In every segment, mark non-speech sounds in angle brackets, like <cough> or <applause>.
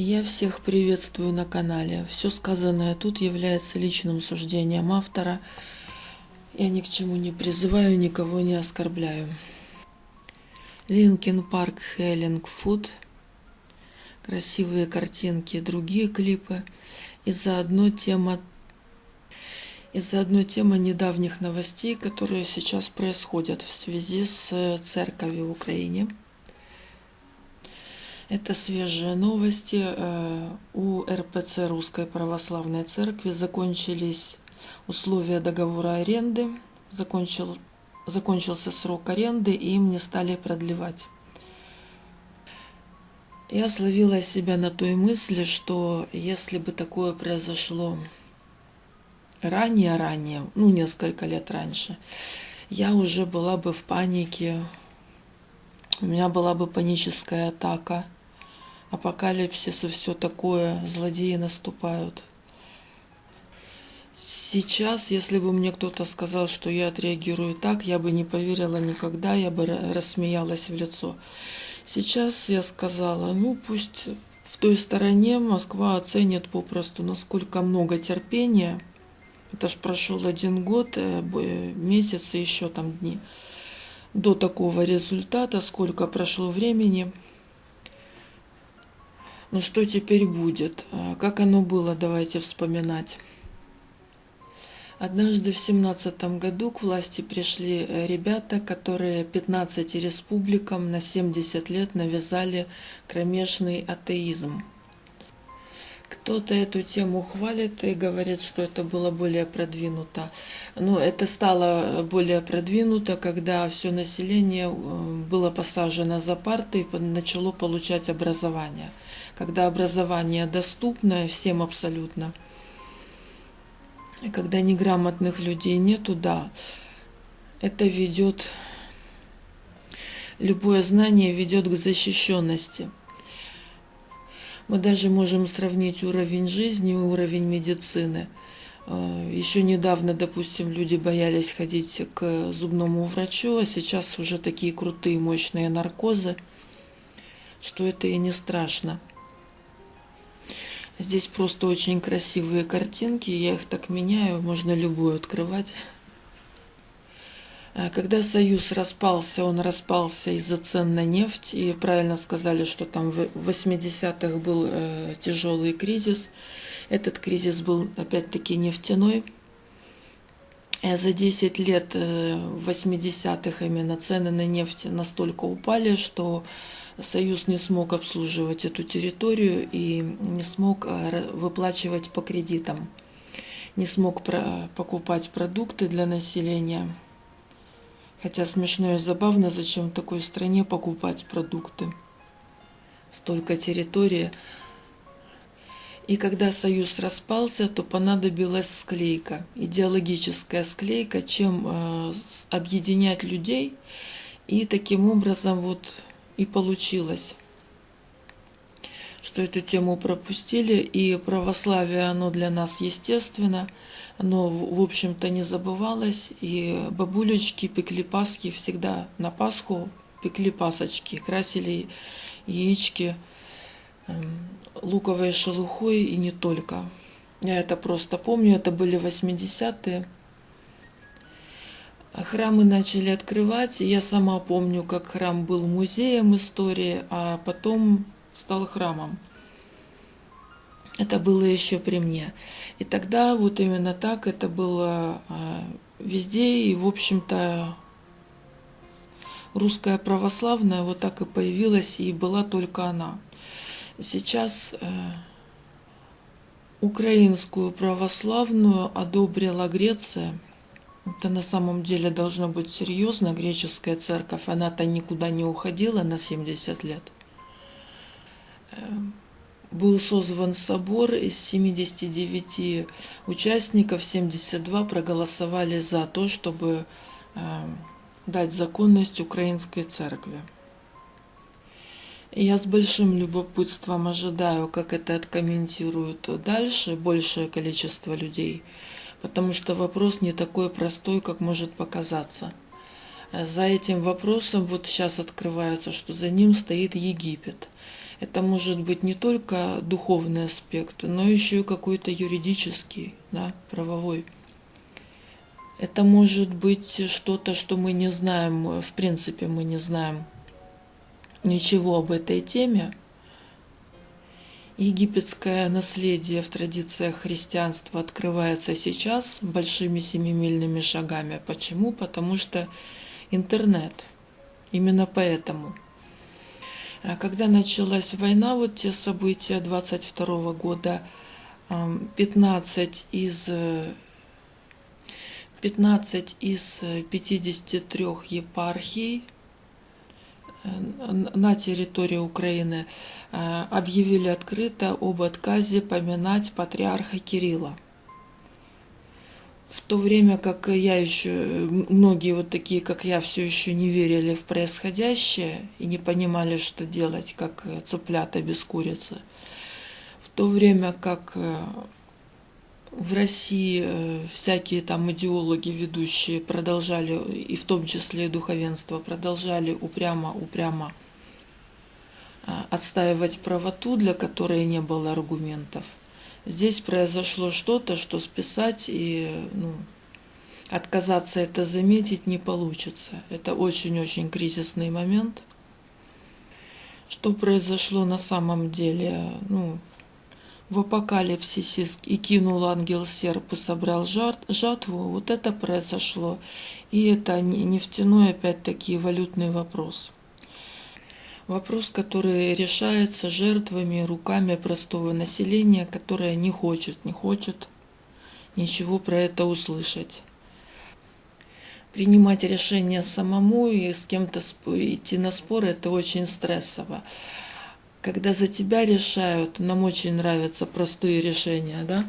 Я всех приветствую на канале. Все сказанное тут является личным суждением автора. Я ни к чему не призываю, никого не оскорбляю. Linkin Park Healing Foot. Красивые картинки другие клипы. И заодно тема и заодно тема недавних новостей, которые сейчас происходят в связи с церковью в Украине. Это свежие новости. Э, у РПЦ Русской Православной Церкви закончились условия договора аренды. Закончил, закончился срок аренды, и им не стали продлевать. Я словила себя на той мысли, что если бы такое произошло ранее-ранее, ну, несколько лет раньше, я уже была бы в панике, у меня была бы паническая атака – апокалипсис и все такое, злодеи наступают. Сейчас, если бы мне кто-то сказал, что я отреагирую так, я бы не поверила никогда, я бы рассмеялась в лицо. Сейчас я сказала, ну пусть в той стороне Москва оценит попросту, насколько много терпения. Это ж прошел один год, э, месяц и еще там дни до такого результата, сколько прошло времени. Ну что теперь будет? А, как оно было, давайте вспоминать. Однажды в семнадцатом году к власти пришли э, ребята, которые 15 республикам на 70 лет навязали кромешный атеизм. Кто-то эту тему хвалит и говорит, что это было более продвинуто. Но это стало более продвинуто, когда все население э, было посажено за парты и начало получать образование когда образование доступное всем абсолютно, когда неграмотных людей нету, да, это ведет, любое знание ведет к защищенности. Мы даже можем сравнить уровень жизни и уровень медицины. Э, Еще недавно, допустим, люди боялись ходить к зубному врачу, а сейчас уже такие крутые, мощные наркозы, что это и не страшно. Здесь просто очень красивые картинки, я их так меняю, можно любую открывать. А когда Союз распался, он распался из-за цен на нефть, и правильно сказали, что там в 80-х был э, тяжелый кризис. Этот кризис был опять-таки нефтяной. И за 10 лет э, 80-х именно цены на нефть настолько упали, что Союз не смог обслуживать эту территорию и не смог э, выплачивать по кредитам, не смог покупать продукты для населения. Хотя смешно и забавно, зачем в такой стране покупать продукты. Столько территории. И когда союз распался, то понадобилась склейка, идеологическая склейка, чем э, объединять людей и таким образом вот и получилось, что эту тему пропустили, и православие, оно для нас естественно, оно, в общем-то, не забывалось, и бабулечки пекли пасхи всегда на Пасху, пекли пасочки, красили яички эм, луковой шелухой и не только. Я это просто помню, это были 80-е. Храмы начали открывать. Я сама помню, как храм был музеем истории, а потом стал храмом. Это было еще при мне. И тогда вот именно так это было а, везде. И, в общем-то, русская православная вот так и появилась, и была только она. Сейчас э, украинскую православную одобрила Греция – это на самом деле должно быть серьезно. Греческая церковь, она-то никуда не уходила на 70 лет. Эм, был созван собор, из 79 участников 72 проголосовали за то, чтобы эм, дать законность украинской церкви. Я с большим любопытством ожидаю, как это откомментируют дальше большее количество людей потому что вопрос не такой простой, как может показаться. За этим вопросом вот сейчас открывается, что за ним стоит Египет. Это может быть не только духовный аспект, но еще и какой-то юридический, да, правовой. Это может быть что-то, что мы не знаем, в принципе мы не знаем ничего об этой теме. Египетское наследие в традициях христианства открывается сейчас большими семимильными шагами. Почему? Потому что интернет. Именно поэтому. А когда началась война, вот те события 22 года, 15 из 15 из 53 епархий на территории Украины э, объявили открыто об отказе поминать патриарха Кирилла. В то время как я еще, многие вот такие, как я, все еще не верили в происходящее и не понимали, что делать, как цыплята без курицы. В то время как э, в России э, всякие там идеологи ведущие продолжали, и в том числе и духовенство, продолжали упрямо-упрямо а, отстаивать правоту, для которой не было аргументов. Здесь произошло что-то, что списать и ну, отказаться это заметить не получится. Это очень-очень кризисный момент. Что произошло на самом деле? Ну, в апокалипсисе и кинул ангел серп и собрал жатву, вот это произошло. И это нефтяной, опять-таки, валютный вопрос. Вопрос, который решается жертвами, руками простого населения, которое не хочет, не хочет ничего про это услышать. Принимать решение самому и с кем-то идти на спор – это очень стрессово когда за тебя решают, нам очень нравятся простые решения, да?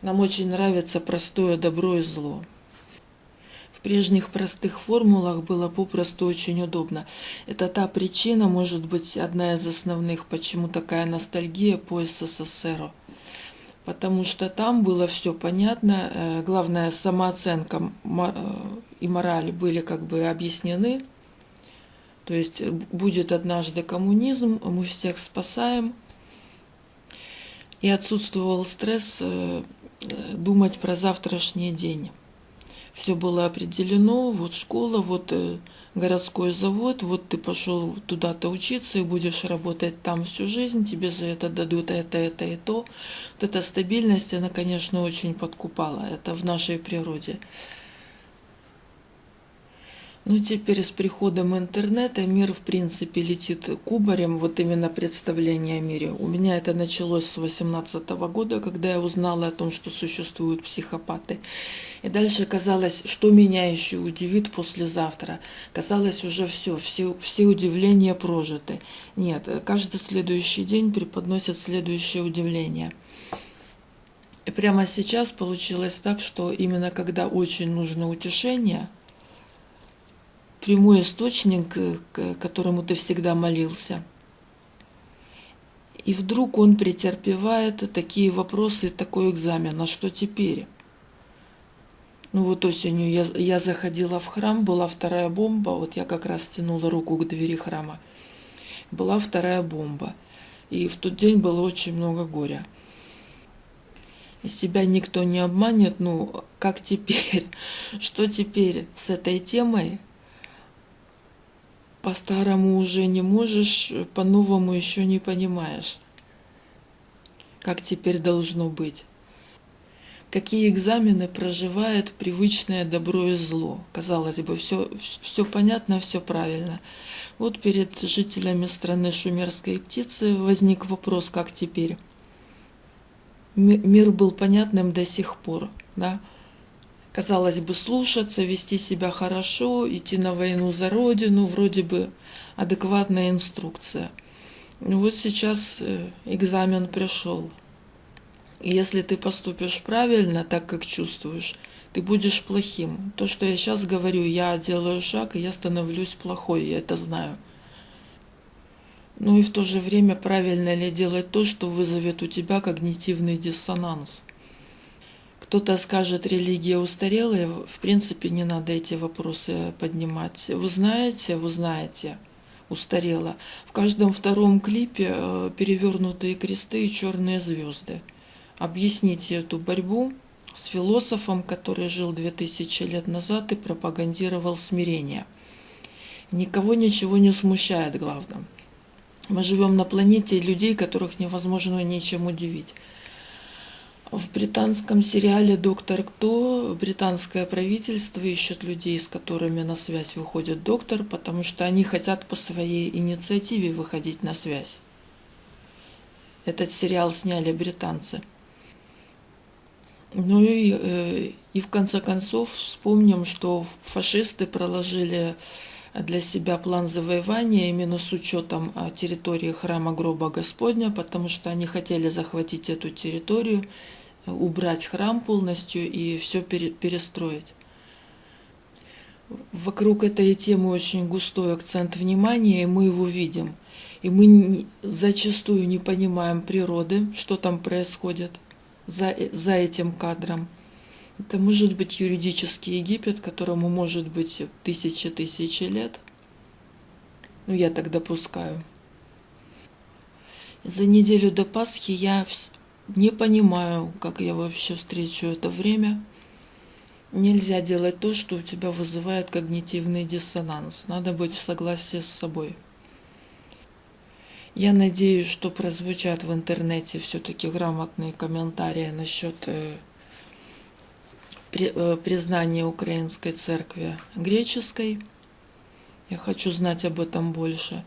Нам очень нравится простое добро и зло. В прежних простых формулах было попросту очень удобно. Это та причина, может быть, одна из основных, почему такая ностальгия по СССР. Потому что там было все понятно, э, главное, самооценка э, и мораль были как бы объяснены, то есть э, будет однажды коммунизм, мы всех спасаем. И отсутствовал стресс э, э, думать про завтрашний день. Все было определено, вот школа, вот городской завод, вот ты пошел туда-то учиться и будешь работать там всю жизнь, тебе за это дадут это, это и то. Вот эта стабильность, она, конечно, очень подкупала, это в нашей природе. Ну, теперь с приходом интернета мир, в принципе, летит кубарем, вот именно представление о мире. У меня это началось с 18 года, когда я узнала о том, что существуют психопаты. И дальше казалось, что меня еще удивит послезавтра. Казалось, уже все, все, все удивления прожиты. Нет, каждый следующий день преподносит следующее удивление. И прямо сейчас получилось так, что именно когда очень нужно утешение – прямой источник, э, к которому ты всегда молился. И вдруг он претерпевает такие вопросы, такой экзамен. А что теперь? Ну вот осенью я, я заходила в храм, была вторая бомба, вот я как раз тянула руку к двери храма. Была вторая бомба. И в тот день было очень много горя. Себя никто не обманет, ну как теперь? <laughs> Что теперь с этой темой? По-старому уже не можешь, по-новому еще не понимаешь, как теперь должно быть. Какие экзамены проживает привычное добро и зло. Казалось бы, все, все понятно, все правильно. Вот перед жителями страны шумерской птицы возник вопрос, как теперь. Мир был понятным до сих пор, да? Казалось бы, слушаться, вести себя хорошо, идти на войну за родину, вроде бы адекватная инструкция. Ну вот сейчас э, экзамен пришел. Если ты поступишь правильно, так как чувствуешь, ты будешь плохим. То, что я сейчас говорю, я делаю шаг, и я становлюсь плохой, я это знаю. Ну и в то же время правильно ли делать то, что вызовет у тебя когнитивный диссонанс – кто-то скажет, религия устарелая, в принципе, не надо эти вопросы поднимать. Вы знаете, вы знаете, устарела. В каждом втором клипе э, перевернутые кресты и черные звезды. Объясните эту борьбу с философом, который жил 2000 лет назад и пропагандировал смирение. Никого ничего не смущает, главное. Мы живем на планете людей, которых невозможно ничем удивить. В британском сериале «Доктор Кто» британское правительство ищет людей, с которыми на связь выходит доктор, потому что они хотят по своей инициативе выходить на связь. Этот сериал сняли британцы. Ну и, э, и в конце концов вспомним, что фашисты проложили для себя план завоевания именно с учетом а, территории храма гроба Господня, потому что они хотели захватить эту территорию убрать храм полностью и все перестроить. Вокруг этой темы очень густой акцент внимания, и мы его видим. И мы зачастую не понимаем природы, что там происходит за, за этим кадром. Это может быть юридический Египет, которому может быть тысячи-тысячи лет. Ну, я так допускаю. За неделю до Пасхи я не понимаю, как я вообще встречу это время. Нельзя делать то, что у тебя вызывает когнитивный диссонанс. Надо быть в согласии с собой. Я надеюсь, что прозвучат в интернете все-таки грамотные комментарии насчет э, при, признания Украинской церкви греческой. Я хочу знать об этом больше.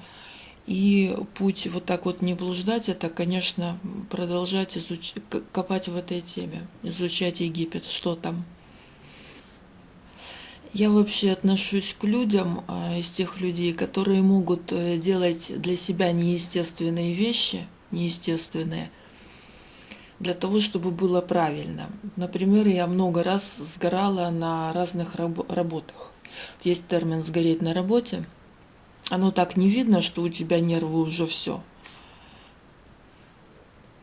И путь вот так вот не блуждать, это, конечно, продолжать изуч... копать в этой теме, изучать Египет, что там. Я вообще отношусь к людям, а, из тех людей, которые могут э, делать для себя неестественные вещи, неестественные, для того, чтобы было правильно. Например, я много раз сгорала на разных раб работах. Есть термин «сгореть на работе», оно так не видно, что у тебя нервы уже все.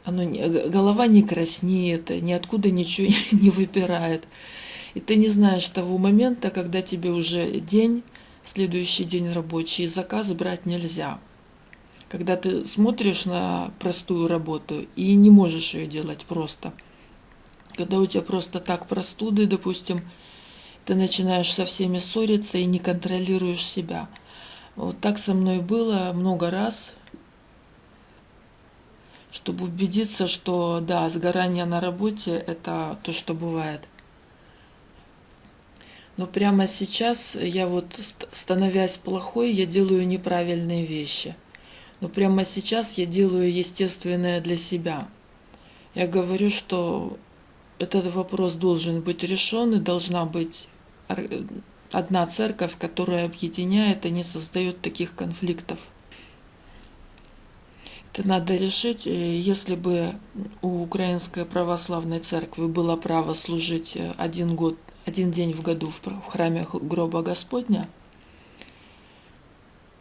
Оно, голова не краснеет, ниоткуда ничего <laughs> не выпирает. И ты не знаешь того момента, когда тебе уже день, следующий день рабочий, заказ брать нельзя. Когда ты смотришь на простую работу и не можешь ее делать просто. Когда у тебя просто так простуды, допустим, ты начинаешь со всеми ссориться и не контролируешь себя – вот так со мной было много раз, чтобы убедиться, что да, сгорание на работе – это то, что бывает. Но прямо сейчас я вот, становясь плохой, я делаю неправильные вещи. Но прямо сейчас я делаю естественное для себя. Я говорю, что этот вопрос должен быть решен и должна быть одна церковь, которая объединяет и не создает таких конфликтов. Это надо решить. Если бы у Украинской Православной Церкви было право служить один, год, один день в году в храме гроба Господня,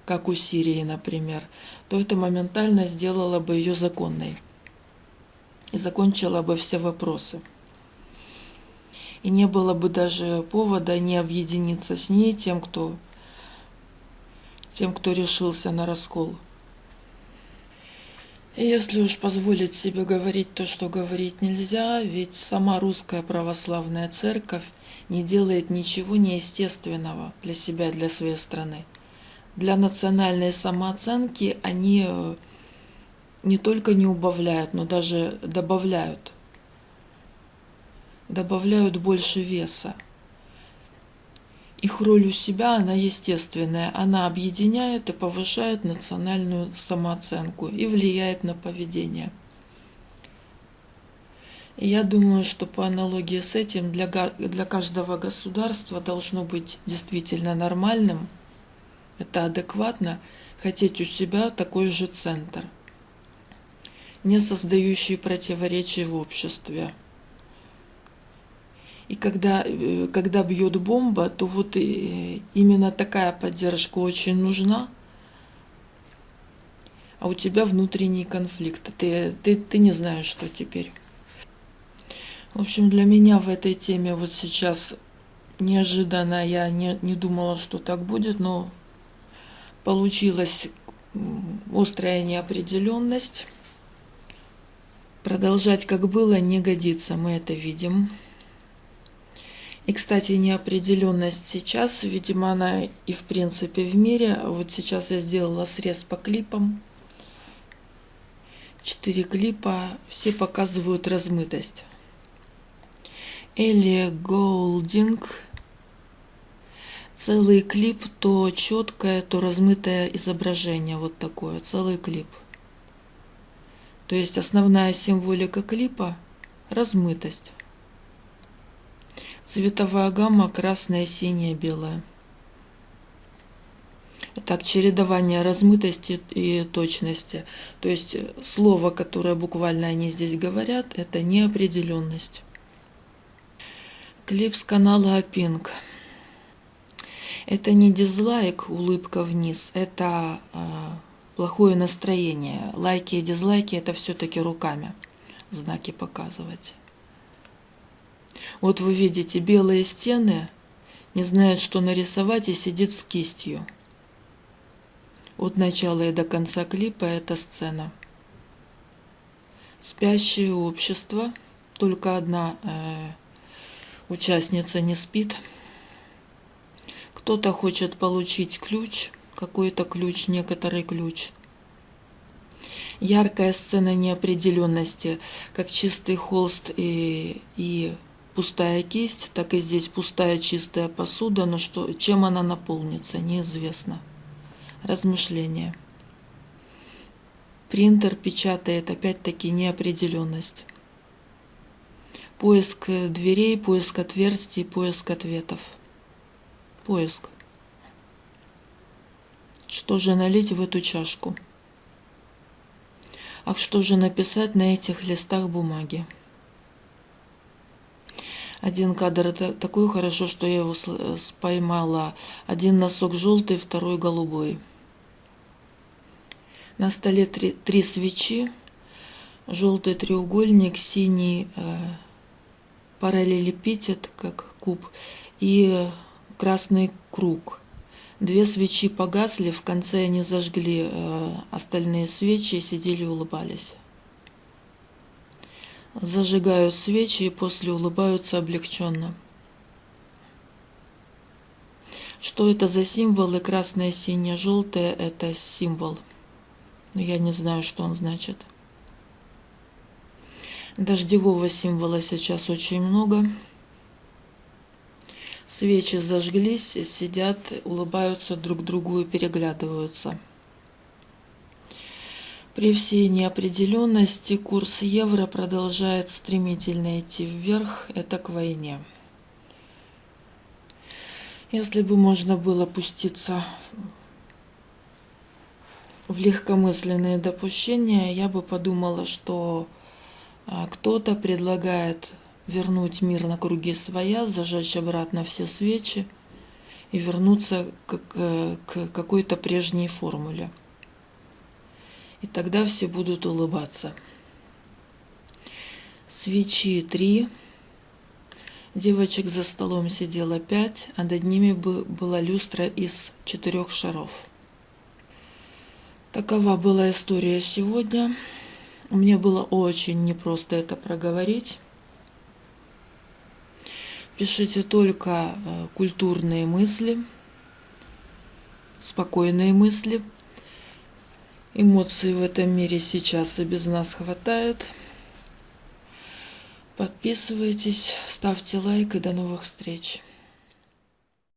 как у Сирии, например, то это моментально сделало бы ее законной и закончило бы все вопросы и не было бы даже повода не объединиться с ней тем, кто, тем, кто решился на раскол. И если уж позволить себе говорить то, что говорить нельзя, ведь сама русская православная церковь не делает ничего неестественного для себя, для своей страны. Для национальной самооценки они э, не только не убавляют, но даже добавляют добавляют больше веса. Их роль у себя, она естественная, она объединяет и повышает национальную самооценку и влияет на поведение. И я думаю, что по аналогии с этим для, для каждого государства должно быть действительно нормальным, это адекватно, хотеть у себя такой же центр, не создающий противоречий в обществе. И когда, э, когда бьет бомба, то вот именно такая поддержка очень нужна. А у тебя внутренний конфликт. Ты, ты, ты не знаешь, что теперь. В общем, для меня в этой теме вот сейчас неожиданно, я не, не думала, что так будет, но Получилась острая неопределенность. Продолжать как было не годится, мы это видим. И, кстати, неопределенность сейчас, видимо, она и в принципе в мире. Вот сейчас я сделала срез по клипам. Четыре клипа, все показывают размытость. Элли Голдинг. Целый клип, то четкое, то размытое изображение. Вот такое, целый клип. То есть основная символика клипа – размытость. Цветовая гамма красная, синяя, белая. Так, чередование размытости и точности. То есть слово, которое буквально они здесь говорят, это неопределенность. Клип с канала Pink. Это не дизлайк, улыбка вниз, это э, плохое настроение. Лайки и дизлайки это все-таки руками знаки показывать. Вот вы видите белые стены, не знает, что нарисовать и сидит с кистью. От начала и до конца клипа эта сцена. Спящее общество, только одна э, участница не спит. Кто-то хочет получить ключ, какой-то ключ, некоторый ключ. Яркая сцена неопределенности, как чистый холст и, и пустая кисть, так и здесь пустая чистая посуда, но что, чем она наполнится, неизвестно. Размышление. Принтер печатает опять-таки неопределенность. Поиск дверей, поиск отверстий, поиск ответов. Поиск. Что же налить в эту чашку? А что же написать на этих листах бумаги? Один кадр это такой хорошо, что я его поймала. Один носок желтый, второй голубой. На столе три, три свечи. Желтый треугольник, синий э, параллелепипед, как куб, и красный круг. Две свечи погасли, в конце они зажгли э, остальные свечи и сидели улыбались. Зажигают свечи и после улыбаются облегченно. Что это за символы? Красное, синее, желтое – это символ. Я не знаю, что он значит. Дождевого символа сейчас очень много. Свечи зажглись, сидят, улыбаются друг другу и переглядываются. При всей неопределенности курс евро продолжает стремительно идти вверх, это к войне. Если бы можно было пуститься в легкомысленные допущения, я бы подумала, что а, кто-то предлагает вернуть мир на круги своя, зажечь обратно все свечи и вернуться к, к какой-то прежней формуле. И тогда все будут улыбаться. Свечи три. Девочек за столом сидело пять, а над ними была люстра из четырех шаров. Такова была история сегодня. Мне было очень непросто это проговорить. Пишите только э, культурные мысли, спокойные мысли – Эмоций в этом мире сейчас и без нас хватает. Подписывайтесь, ставьте лайк и до новых встреч.